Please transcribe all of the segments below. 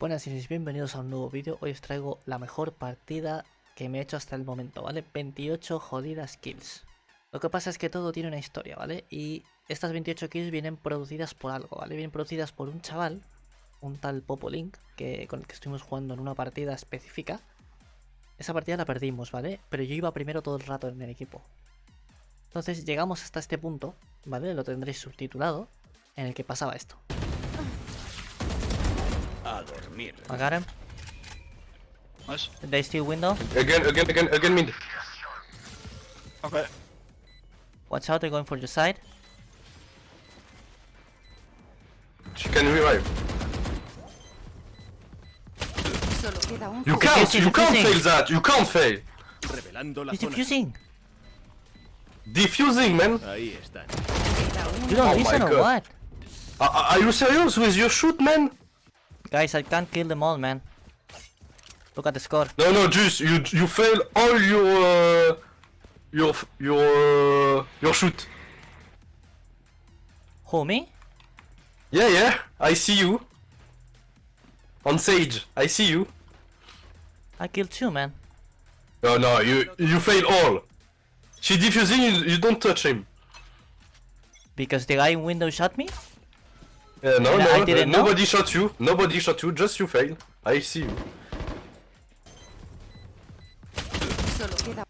Buenas y bienvenidos a un nuevo vídeo. Hoy os traigo la mejor partida que me he hecho hasta el momento, ¿vale? 28 jodidas kills. Lo que pasa es que todo tiene una historia, ¿vale? Y estas 28 kills vienen producidas por algo, ¿vale? Vienen producidas por un chaval, un tal Popolink, que, con el que estuvimos jugando en una partida específica. Esa partida la perdimos, ¿vale? Pero yo iba primero todo el rato en el equipo. Entonces llegamos hasta este punto, ¿vale? Lo tendréis subtitulado, en el que pasaba esto. A dormir. I got him. Nice. They still window. Again, again, again, again mid. Okay. Watch out, they're going for the side. She can revive. Solo You can't, you can't fail that. You can't fail. Revelando la He's defusing. Defusing, man. Ahí están. You don't Oh listen my or God. what? Are, are you serious with your shoot, man? Guys, I can't kill them all, man. Look at the score. No, no, just you, you fail all your, uh, your, your, uh, your shoot. Who, me? Yeah, yeah. I see you. On Sage, I see you. I killed two, man. No, no, you, you fail all. She defusing, you, you don't touch him. Because the guy in window shot me? Yeah, no, And no, I didn't uh, know? nobody shot you. Nobody shot you. Just you fail. I see you. Solo queda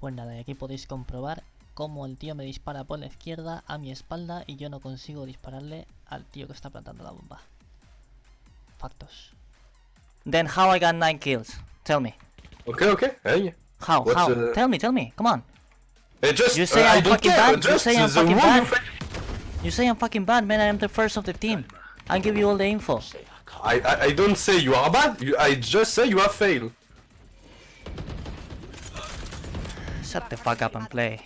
Pues nada, y aquí podéis comprobar cómo el tío me dispara por la izquierda a mi espalda y yo no consigo dispararle al tío que está plantando la bomba. Factos. Then how I got 9 kills? Tell me. Okay, okay. Hey. How? What's, how? uh, Tell me, tell me. Come on. Hey, just You say uh, I I'm don't fucking? You say I'm the bad? You say I'm fucking bad, man. I am the first of the team. I'll give you all the info. I, I I don't say you are bad. You, I just say you have failed. Shut the fuck up and play.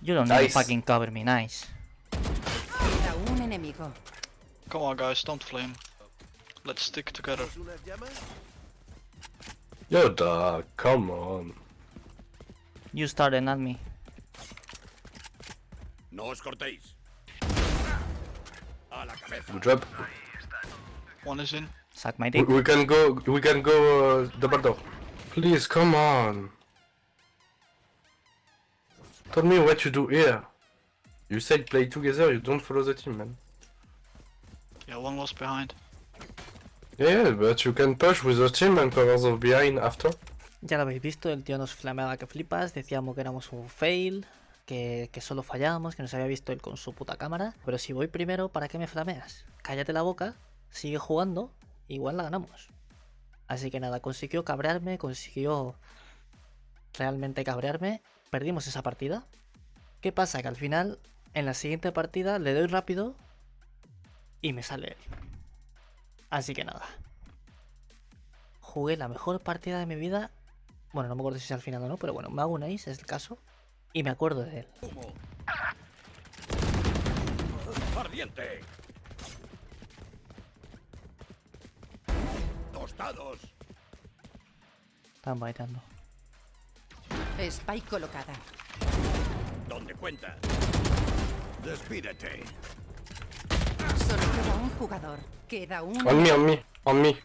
You don't need to fucking cover me, nice. queda un enemigo. Come on, guys, don't flame. Let's stick together. Yo, dog, come on. You started, not me. No os cortéis. A la cabeza. Good job. One is in. Suck my We, dick. we can go. We can go uh, double door. Please, come on. Tell me what you do here. You said play together. You don't follow the team, man. Yeah, one was behind. Yeah, but you can push with the team and cover the behind after. Ya lo habéis visto, el tío nos flameaba que flipas, decíamos que éramos un fail, que, solo fallábamos, que nos había visto él con su puta cámara. Pero si voy primero, ¿para qué me flameas? Cállate la boca, sigue jugando, igual la ganamos. Así que nada, consiguió cabrearme, consiguió realmente cabrearme, perdimos esa partida. ¿Qué pasa? Que al final, en la siguiente partida, le doy rápido y me sale él. Así que nada. Jugué la mejor partida de mi vida. Bueno, no me acuerdo si es al final o no, pero bueno, me hago un ace, es el caso. Y me acuerdo de él. Humo. Ardiente. Tostados. Están bailando. Spike colocada. ¿Dónde cuenta? Despídete. Solo queda un jugador. Queda un On me, on me, on me.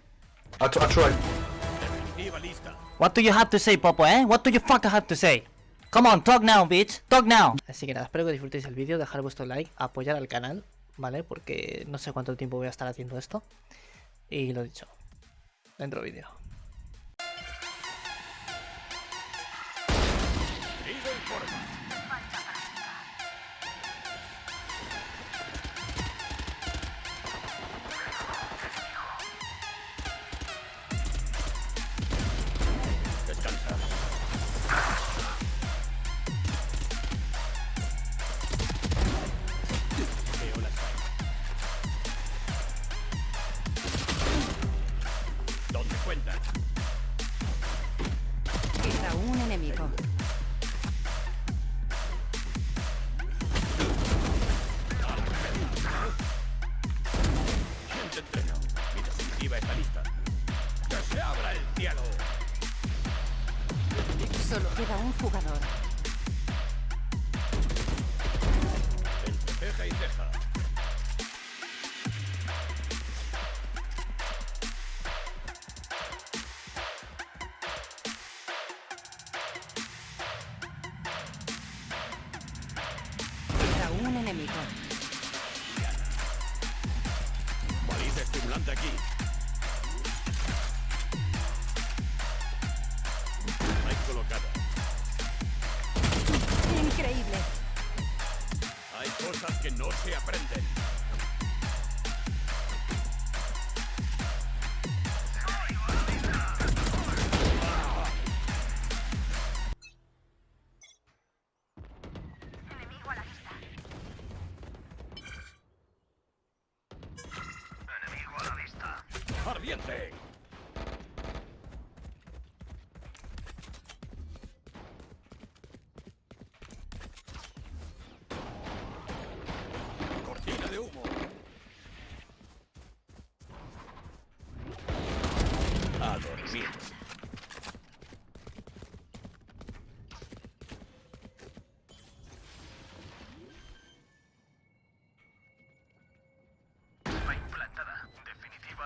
I, I lista. What do you have to say, Popo, eh? What do you fucking have to say? Come on, talk now, bitch. Talk now. Así que nada, espero que disfrutéis el vídeo, dejar vuestro like, apoyar al canal, ¿vale? Porque no sé cuánto tiempo voy a estar haciendo esto. Y lo dicho. Dentro vídeo. Aquí. Hay colocada. Increíble. Hay cosas que no se aprenden.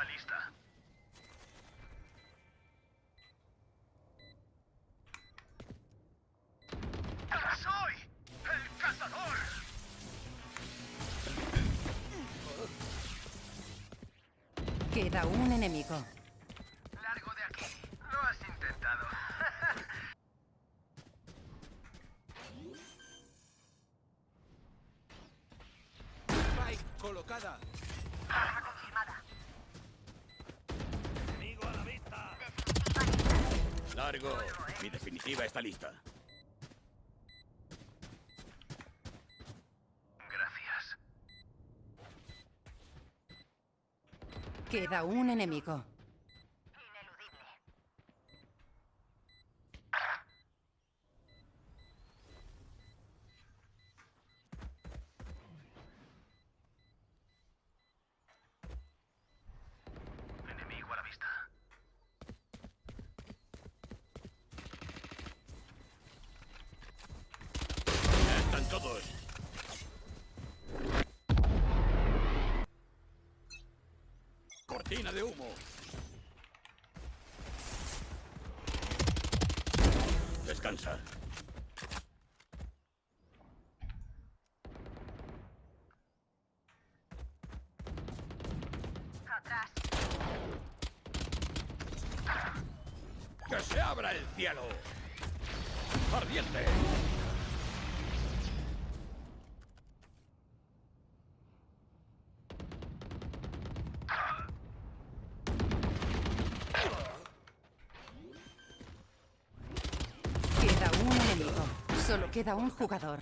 Lista. ¡Soy el cazador! Queda un enemigo. Largo de aquí. Lo has intentado. Spike colocada. Largo. Mi definitiva está lista. Gracias. Queda un enemigo. Cortina de humo. Descansa. Solo queda un jugador.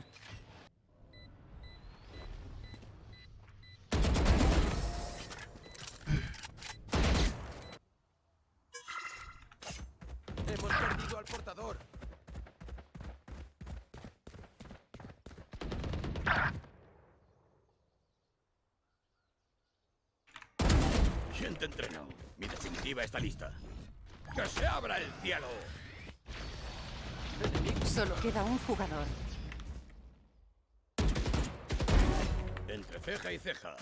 Hemos perdido al portador. ¿Quién te entrenó? Mi definitiva está lista. ¡Que se abra el cielo! Solo queda un jugador. Entre ceja y ceja.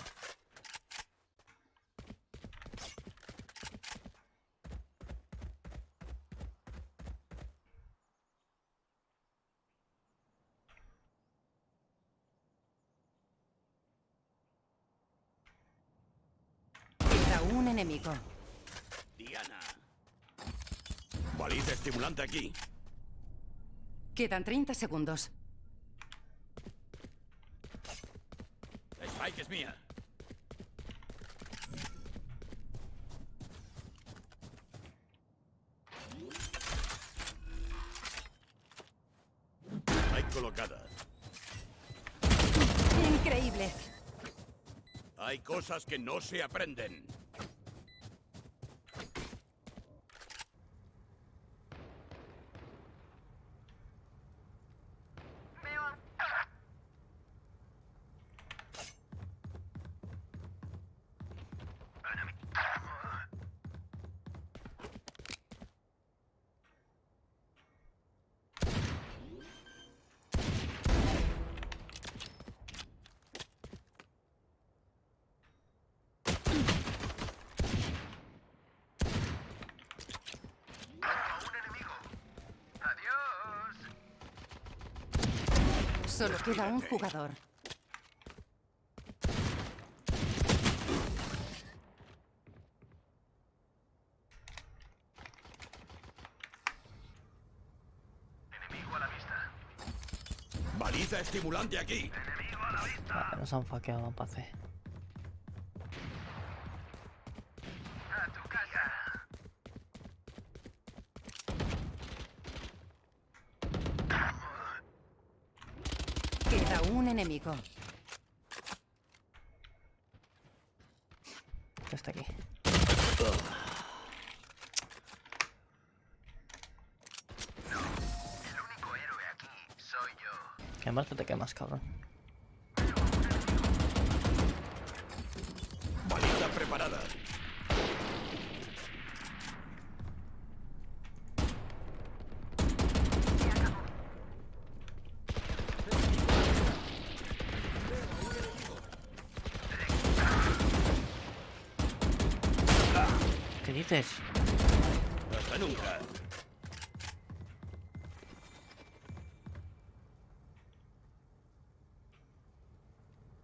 Queda un enemigo. Diana. Baliza estimulante aquí. Quedan 30 segundos. Spike es mía. Hay colocada. Increíble. Hay cosas que no se aprenden. Solo queda un jugador. Enemigo a la vista. Baliza estimulante aquí. Nos han faqueado, pase. Un enemigo. Está aquí. El único héroe aquí soy yo. Te quemas, cabrón. Dices? Hasta nunca.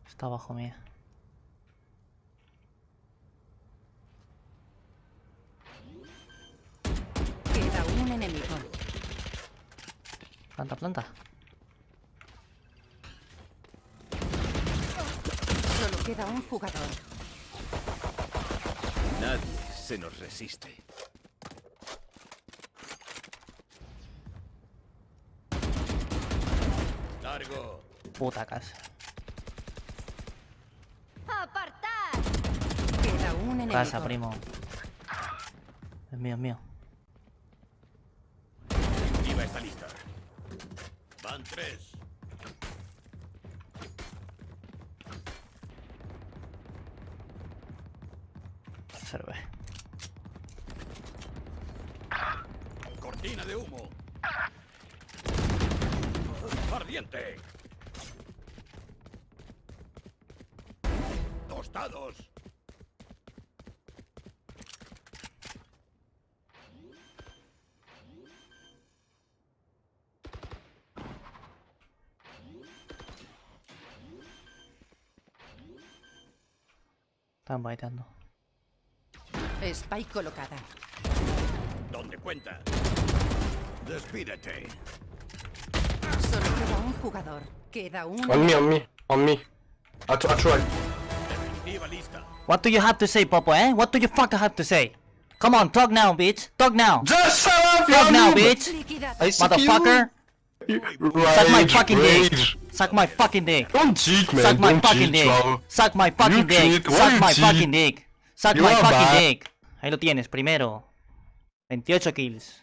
Está abajo mía. Queda un enemigo. Planta, planta. Solo queda un jugador. Nadie se nos resiste. Largo. Puta casa. Queda un enemigo. Casa, primo. Es mío, es mío. Definitiva está lista. Van tres. Serve. Cortina de humo. Ardiente. Tostados. Están baiteando. Spike colocada. Donde cuenta. Despídete. Solo queda un jugador. Queda un On me, on me, on me. I, I tried. What do you have to say, Popo, eh? What do you fucking have to say? Come on, talk now, bitch. Talk now. Just shut up, Talk now, bitch. Motherfucker. You. Suck my Rage, fucking dick. rage. Suck my fucking dick. Don't cheat, man. Suck my Don't fucking cheat, dick. bro. Suck my fucking You dick. cheat. Suck my cheat? fucking dick. Suck You my fucking bad. dick. Ahí lo tienes, primero. 28 kills.